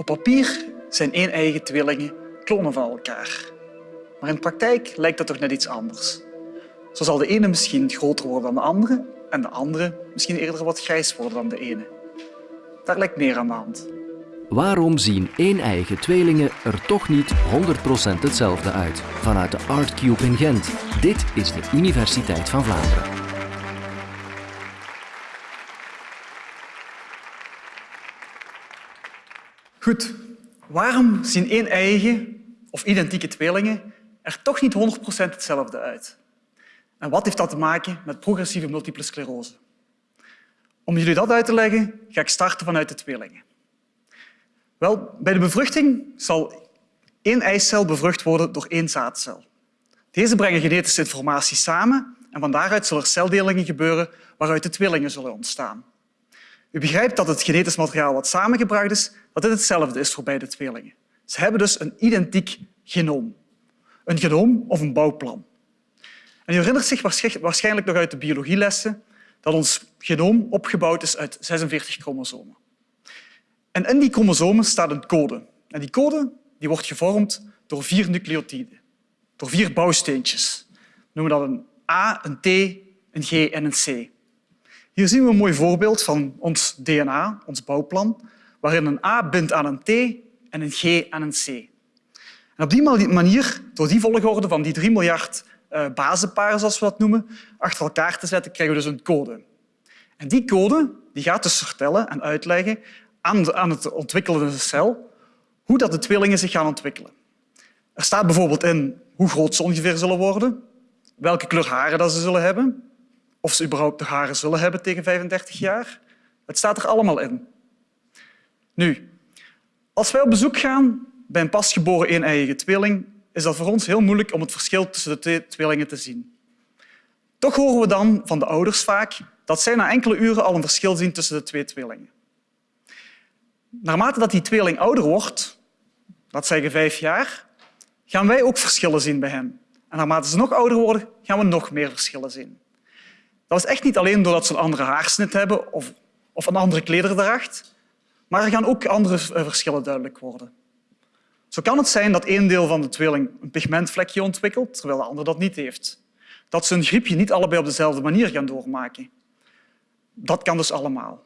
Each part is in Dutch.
Op papier zijn één-eigen tweelingen klonen van elkaar. Maar in de praktijk lijkt dat toch net iets anders. Zo zal de ene misschien groter worden dan de andere en de andere misschien eerder wat grijs worden dan de ene. Daar lijkt meer aan de hand. Waarom zien één-eigen tweelingen er toch niet 100% hetzelfde uit? Vanuit de Artcube in Gent. Dit is de Universiteit van Vlaanderen. Goed, waarom zien één-eigen of identieke tweelingen er toch niet 100% hetzelfde uit? En wat heeft dat te maken met progressieve multiple sclerose? Om jullie dat uit te leggen, ga ik starten vanuit de tweelingen. Wel, bij de bevruchting zal één eicel bevrucht worden door één zaadcel. Deze brengen genetische informatie samen en van daaruit zullen er celdelingen gebeuren waaruit de tweelingen zullen ontstaan. U begrijpt dat het genetisch materiaal wat samengebracht is, dat dit hetzelfde is voor beide tweelingen. Ze hebben dus een identiek genoom. Een genoom of een bouwplan. En u herinnert zich waarschijnlijk nog uit de biologielessen dat ons genoom opgebouwd is uit 46 chromosomen. En in die chromosomen staat een code. En die code die wordt gevormd door vier nucleotiden, door vier bouwsteentjes. We noemen dat een A, een T, een G en een C. Hier zien we een mooi voorbeeld van ons DNA, ons bouwplan, waarin een A bindt aan een T en een G aan een C. En op die manier, door die volgorde van die 3 miljard uh, bazenparen, zoals we dat noemen, achter elkaar te zetten, krijgen we dus een code. En die code die gaat dus vertellen en uitleggen aan, aan het ontwikkelende cel hoe dat de tweelingen zich gaan ontwikkelen. Er staat bijvoorbeeld in hoe groot ze ongeveer zullen worden, welke kleur haren dat ze zullen hebben, of ze überhaupt de haren zullen hebben tegen 35 jaar. Het staat er allemaal in. Nu, als wij op bezoek gaan bij een pasgeboren een-eigen tweeling, is dat voor ons heel moeilijk om het verschil tussen de twee tweelingen te zien. Toch horen we dan van de ouders vaak dat zij na enkele uren al een verschil zien tussen de twee tweelingen. Naarmate dat die tweeling ouder wordt, dat zeggen vijf jaar, gaan wij ook verschillen zien bij hen. En naarmate ze nog ouder worden, gaan we nog meer verschillen zien. Dat is echt niet alleen doordat ze een andere haarsnit hebben of, of een andere klederdracht, maar er gaan ook andere eh, verschillen duidelijk worden. Zo kan het zijn dat één deel van de tweeling een pigmentvlekje ontwikkelt, terwijl de ander dat niet heeft. Dat ze een griepje niet allebei op dezelfde manier gaan doormaken. Dat kan dus allemaal.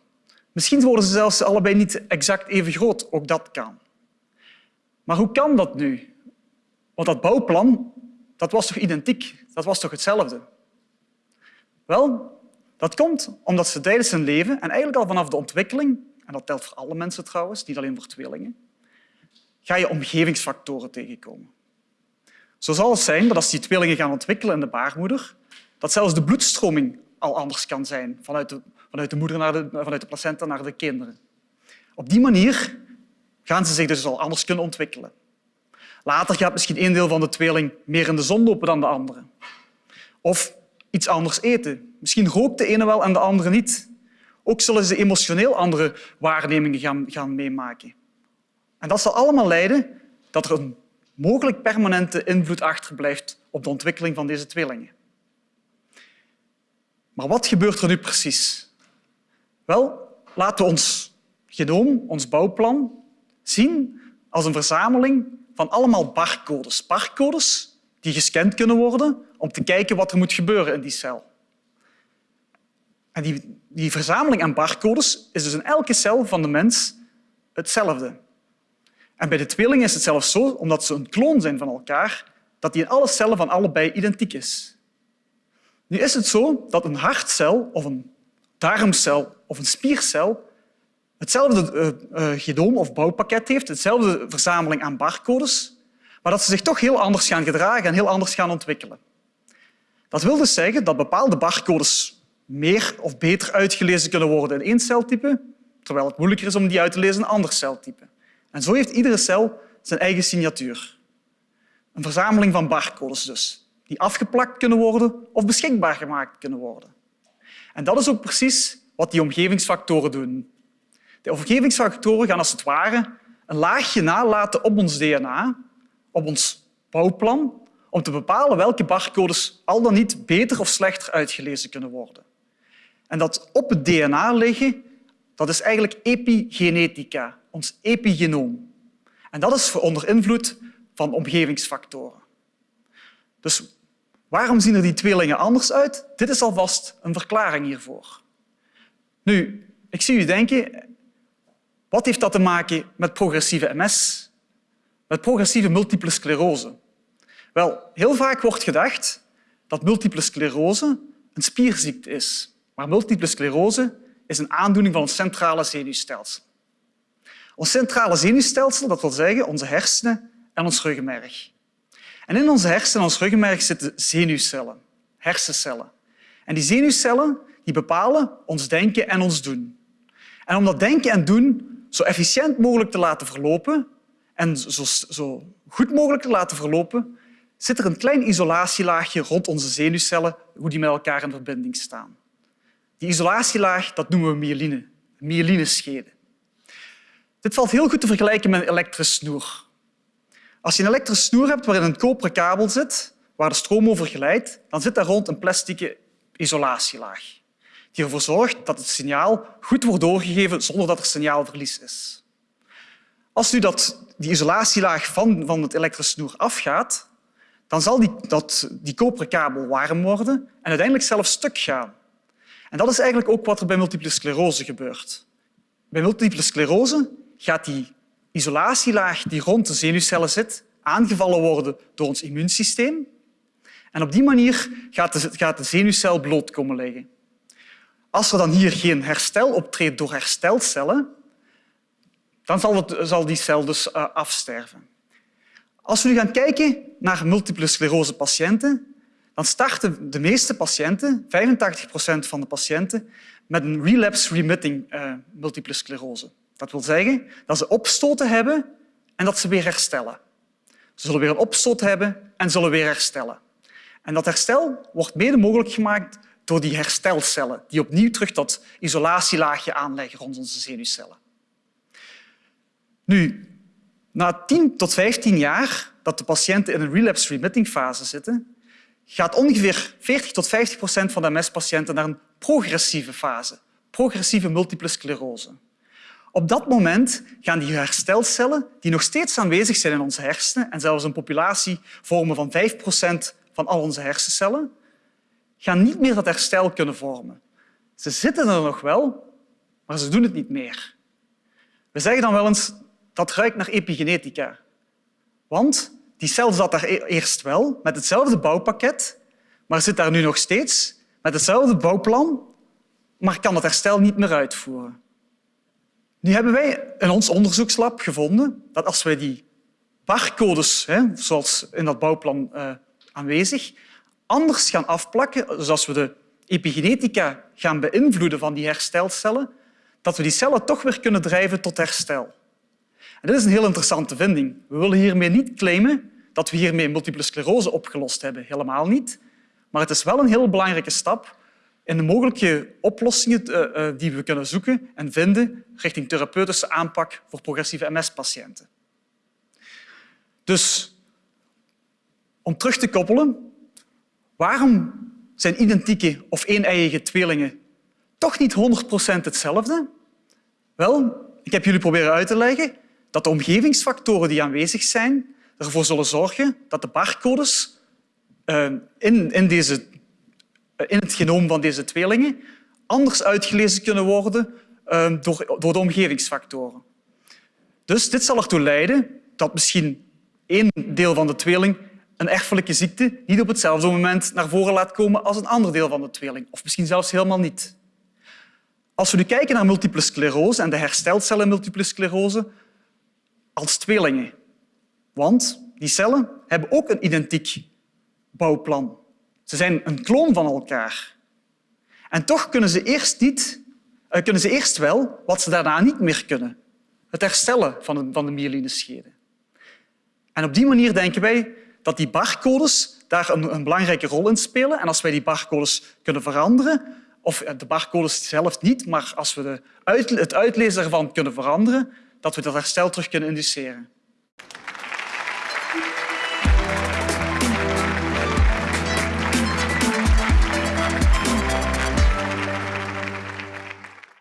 Misschien worden ze zelfs allebei niet exact even groot. Ook dat kan. Maar hoe kan dat nu? Want dat bouwplan dat was toch identiek? Dat was toch hetzelfde? Wel, dat komt omdat ze tijdens hun leven, en eigenlijk al vanaf de ontwikkeling, en dat telt voor alle mensen trouwens, niet alleen voor tweelingen, ga je omgevingsfactoren tegenkomen. Zo zal het zijn dat als die tweelingen gaan ontwikkelen in de baarmoeder, dat zelfs de bloedstroming al anders kan zijn vanuit de, vanuit de moeder naar de, vanuit de placenta naar de kinderen. Op die manier gaan ze zich dus al anders kunnen ontwikkelen. Later gaat misschien een deel van de tweeling meer in de zon lopen dan de andere. Of iets anders eten. Misschien rookt de ene wel en de andere niet. Ook zullen ze emotioneel andere waarnemingen gaan, gaan meemaken. En dat zal allemaal leiden dat er een mogelijk permanente invloed achterblijft op de ontwikkeling van deze tweelingen. Maar wat gebeurt er nu precies? Wel, laten we ons genoom, ons bouwplan, zien als een verzameling van allemaal barcodes. Barcodes die gescand kunnen worden om te kijken wat er moet gebeuren in die cel. En die, die verzameling aan barcodes is dus in elke cel van de mens hetzelfde. En bij de tweelingen is het zelfs zo, omdat ze een kloon zijn van elkaar, dat die in alle cellen van allebei identiek is. Nu is het zo dat een hartcel of een darmcel of een spiercel hetzelfde uh, of bouwpakket heeft, hetzelfde verzameling aan barcodes, maar dat ze zich toch heel anders gaan gedragen en heel anders gaan ontwikkelen. Dat wil dus zeggen dat bepaalde barcodes meer of beter uitgelezen kunnen worden in één celtype, terwijl het moeilijker is om die uit te lezen in een ander celtype. En zo heeft iedere cel zijn eigen signatuur. Een verzameling van barcodes dus, die afgeplakt kunnen worden of beschikbaar gemaakt kunnen worden. En dat is ook precies wat die omgevingsfactoren doen. De omgevingsfactoren gaan als het ware een laagje nalaten op ons DNA, op ons bouwplan, om te bepalen welke barcodes al dan niet beter of slechter uitgelezen kunnen worden. En dat op het DNA liggen, dat is eigenlijk epigenetica, ons epigenoom. En dat is onder invloed van omgevingsfactoren. Dus waarom zien er die tweelingen anders uit? Dit is alvast een verklaring hiervoor. Nu, ik zie u denken, wat heeft dat te maken met progressieve MS? Met progressieve multiple sclerose? Wel, heel vaak wordt gedacht dat multiple sclerose een spierziekte is. Maar multiple sclerose is een aandoening van ons centrale zenuwstelsel. Ons centrale zenuwstelsel, dat wil zeggen onze hersenen en ons ruggenmerg. En in onze hersenen en ons ruggenmerg zitten zenuwcellen, hersencellen. En die zenuwcellen die bepalen ons denken en ons doen. En om dat denken en doen zo efficiënt mogelijk te laten verlopen en zo, zo goed mogelijk te laten verlopen, zit er een klein isolatielaagje rond onze zenuwcellen, hoe die met elkaar in verbinding staan. Die isolatielaag dat noemen we myeline, myelineschede. Dit valt heel goed te vergelijken met een elektrische snoer. Als je een elektrische snoer hebt waarin een koperen kabel zit, waar de stroom over glijdt, dan zit daar rond een plastic isolatielaag die ervoor zorgt dat het signaal goed wordt doorgegeven zonder dat er signaalverlies is. Als nu dat, die isolatielaag van, van het elektrische snoer afgaat, dan zal die, dat, die koperen kabel warm worden en uiteindelijk zelfs stuk gaan. En dat is eigenlijk ook wat er bij multiple sclerose gebeurt. Bij multiple sclerose gaat die isolatielaag die rond de zenuwcellen zit aangevallen worden door ons immuunsysteem. En op die manier gaat de, gaat de zenuwcel bloot komen liggen. Als er dan hier geen herstel optreedt door herstelcellen, dan zal, zal die cel dus uh, afsterven. Als we nu gaan kijken naar multiple sclerose patiënten, dan starten de meeste patiënten, 85 procent van de patiënten, met een relapse-remitting uh, multiple sclerose. Dat wil zeggen dat ze opstoten hebben en dat ze weer herstellen. Ze zullen weer een opstoot hebben en zullen weer herstellen. En dat herstel wordt mede mogelijk gemaakt door die herstelcellen, die opnieuw terug dat isolatielaagje aanleggen rond onze zenuwcellen. Nu, na 10 tot 15 jaar dat de patiënten in een relapse-remitting fase zitten, gaat ongeveer 40 tot 50 procent van de MS-patiënten naar een progressieve fase, progressieve multiple sclerose. Op dat moment gaan die herstelcellen, die nog steeds aanwezig zijn in onze hersenen en zelfs een populatie vormen van 5 procent van al onze hersencellen, gaan niet meer dat herstel kunnen vormen. Ze zitten er nog wel, maar ze doen het niet meer. We zeggen dan wel eens dat ruikt naar epigenetica. Want die cel zat daar e- eerst wel met hetzelfde bouwpakket, maar zit daar nu nog steeds met hetzelfde bouwplan, maar kan het herstel niet meer uitvoeren. Nu hebben wij in ons onderzoekslab gevonden dat als wij die barcodes, zoals in dat bouwplan uh, aanwezig, anders gaan afplakken, dus als we de epigenetica gaan beïnvloeden van die herstelcellen, dat we die cellen toch weer kunnen drijven tot herstel. Dit is een heel interessante vinding. We willen hiermee niet claimen dat we hiermee multiple sclerose opgelost hebben. Helemaal niet. Maar het is wel een heel belangrijke stap in de mogelijke oplossingen eh, eh, die we kunnen zoeken en vinden richting therapeutische aanpak voor progressieve MS-patiënten. Dus om terug te koppelen, Waarom zijn identieke of een-eiige tweelingen toch niet 100% hetzelfde? Wel, ik heb jullie proberen uit te leggen dat de omgevingsfactoren die aanwezig zijn ervoor zullen zorgen dat de barcodes eh, in, in, deze, eh, in het genoom van deze tweelingen anders uitgelezen kunnen worden eh, door, door de omgevingsfactoren. Dus dit zal ertoe leiden dat misschien één deel van de tweeling een erfelijke ziekte niet op hetzelfde moment naar voren laat komen als een ander deel van de tweeling, of misschien zelfs helemaal niet. Als we nu kijken naar multiple sclerose en de herstelcellen multiple sclerose als tweelingen, want die cellen hebben ook een identiek bouwplan. Ze zijn een kloon van elkaar. En toch kunnen ze eerst, niet, eh, kunnen ze eerst wel wat ze daarna niet meer kunnen. Het herstellen van de, van de myelineschede. En op die manier denken wij dat die barcodes daar een, een, belangrijke rol in spelen. En als wij die barcodes kunnen veranderen, of de barcodes zelf niet, maar als we de het uitlezen ervan kunnen veranderen, dat we dat herstel terug kunnen induceren.